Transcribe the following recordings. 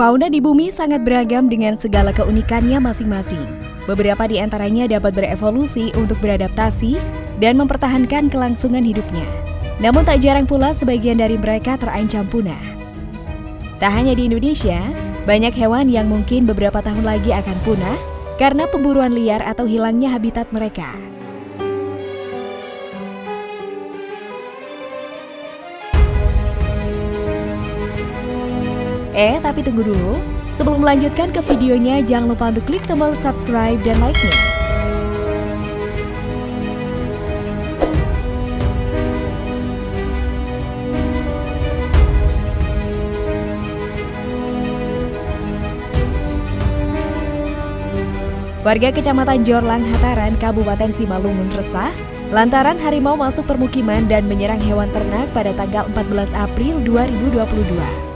Fauna di bumi sangat beragam dengan segala keunikannya masing-masing. Beberapa di antaranya dapat berevolusi untuk beradaptasi dan mempertahankan kelangsungan hidupnya. Namun tak jarang pula sebagian dari mereka terancam punah. Tak hanya di Indonesia, banyak hewan yang mungkin beberapa tahun lagi akan punah karena pemburuan liar atau hilangnya habitat mereka. Eh, tapi tunggu dulu. Sebelum melanjutkan ke videonya, jangan lupa untuk klik tombol subscribe dan like-nya. Warga Kecamatan Jorlang, Hataran, Kabupaten Simalungun resah lantaran harimau masuk permukiman dan menyerang hewan ternak pada tanggal 14 April 2022.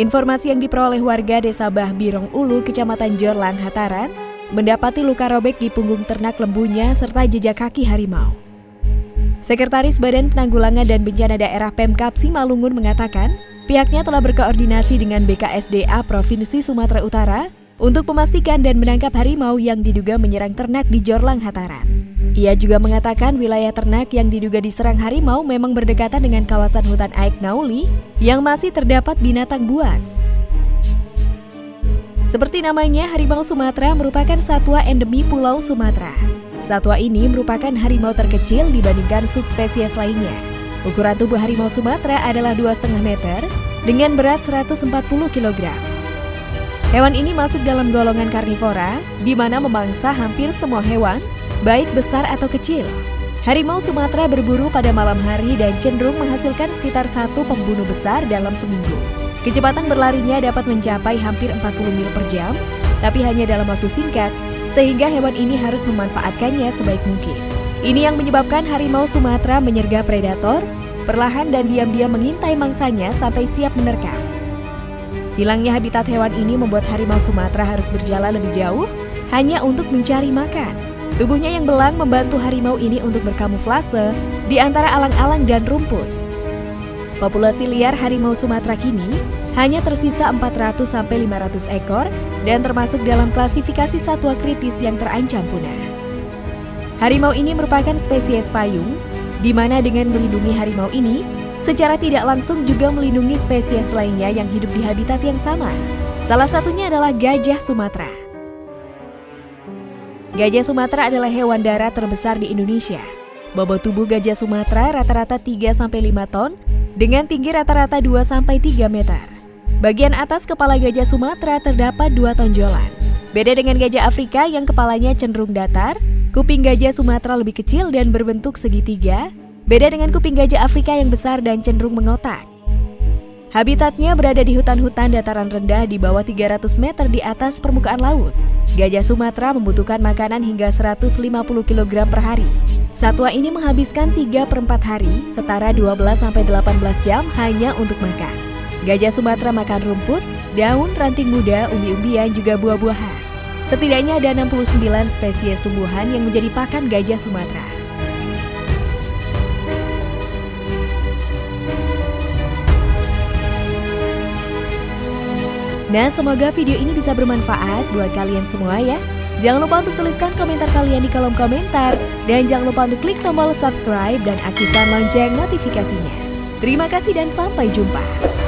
Informasi yang diperoleh warga Desa Bah Birong Ulu, Kecamatan Jorlang, Hataran, mendapati luka robek di punggung ternak lembunya serta jejak kaki harimau. Sekretaris Badan Penanggulangan dan Bencana Daerah Pemkap Simalungun mengatakan, pihaknya telah berkoordinasi dengan BKSDA Provinsi Sumatera Utara untuk memastikan dan menangkap harimau yang diduga menyerang ternak di Jorlang Hataran. Ia juga mengatakan wilayah ternak yang diduga diserang harimau memang berdekatan dengan kawasan hutan Aik Nauli yang masih terdapat binatang buas. Seperti namanya, harimau Sumatera merupakan satwa endemi Pulau Sumatera. Satwa ini merupakan harimau terkecil dibandingkan subspesies lainnya. Ukuran tubuh harimau Sumatera adalah 2,5 meter dengan berat 140 kg. Hewan ini masuk dalam golongan karnivora, di mana memangsa hampir semua hewan baik besar atau kecil. Harimau Sumatera berburu pada malam hari dan cenderung menghasilkan sekitar satu pembunuh besar dalam seminggu. Kecepatan berlarinya dapat mencapai hampir 40 mil per jam, tapi hanya dalam waktu singkat, sehingga hewan ini harus memanfaatkannya sebaik mungkin. Ini yang menyebabkan harimau Sumatera menyergap predator, perlahan dan diam-diam mengintai mangsanya sampai siap menerkam. Hilangnya habitat hewan ini membuat harimau Sumatera harus berjalan lebih jauh hanya untuk mencari makan. Tubuhnya yang belang membantu harimau ini untuk berkamuflase di antara alang-alang dan rumput. Populasi liar harimau Sumatera kini hanya tersisa 400-500 ekor dan termasuk dalam klasifikasi satwa kritis yang terancam punah. Harimau ini merupakan spesies payung, di mana dengan melindungi harimau ini, secara tidak langsung juga melindungi spesies lainnya yang hidup di habitat yang sama. Salah satunya adalah gajah Sumatera. Gajah Sumatera adalah hewan darat terbesar di Indonesia. Bobot tubuh gajah Sumatera rata-rata 3-5 ton dengan tinggi rata-rata 2-3 meter. Bagian atas kepala gajah Sumatera terdapat dua tonjolan. Beda dengan gajah Afrika yang kepalanya cenderung datar, kuping gajah Sumatera lebih kecil dan berbentuk segitiga. Beda dengan kuping gajah Afrika yang besar dan cenderung mengotak. Habitatnya berada di hutan-hutan dataran rendah di bawah 300 meter di atas permukaan laut. Gajah Sumatera membutuhkan makanan hingga 150 kg per hari. Satwa ini menghabiskan 3 per 4 hari, setara 12-18 jam hanya untuk makan. Gajah Sumatera makan rumput, daun, ranting muda, umbi-umbian, juga buah-buahan. Setidaknya ada 69 spesies tumbuhan yang menjadi pakan gajah Sumatera. Nah, semoga video ini bisa bermanfaat buat kalian semua ya. Jangan lupa untuk tuliskan komentar kalian di kolom komentar. Dan jangan lupa untuk klik tombol subscribe dan aktifkan lonceng notifikasinya. Terima kasih dan sampai jumpa.